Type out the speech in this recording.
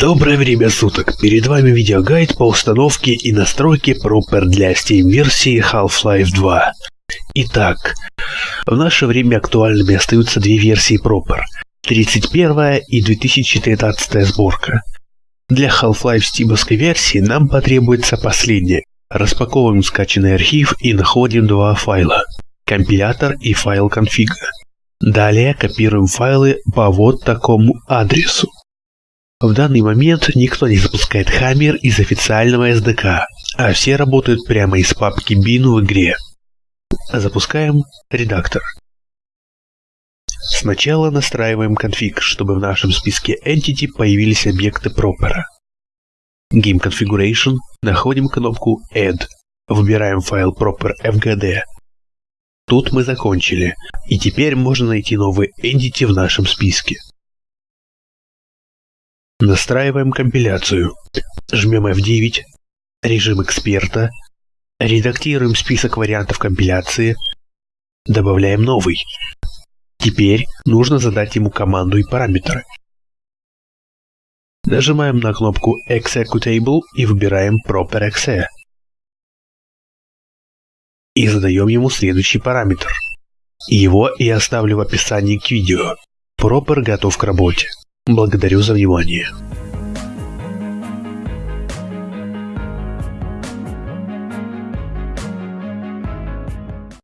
Доброе время суток! Перед вами видеогайд по установке и настройке Proper для Steam версии Half-Life 2. Итак, в наше время актуальными остаются две версии Proper. 31 и 2013 сборка. Для Half-Life стимовской версии нам потребуется последняя. Распаковываем скачанный архив и находим два файла. Компилятор и файл конфига. Далее копируем файлы по вот такому адресу. В данный момент никто не запускает Hammer из официального SDK, а все работают прямо из папки bin в игре. Запускаем редактор. Сначала настраиваем конфиг, чтобы в нашем списке Entity появились объекты пропера. Game Configuration, находим кнопку Add, выбираем файл proper fgd. Тут мы закончили, и теперь можно найти новый Entity в нашем списке. Настраиваем компиляцию. Жмем F9, режим эксперта, редактируем список вариантов компиляции, добавляем новый. Теперь нужно задать ему команду и параметры. Нажимаем на кнопку Executable и выбираем Proper.exe. И задаем ему следующий параметр. Его я оставлю в описании к видео. Proper готов к работе. Благодарю за внимание.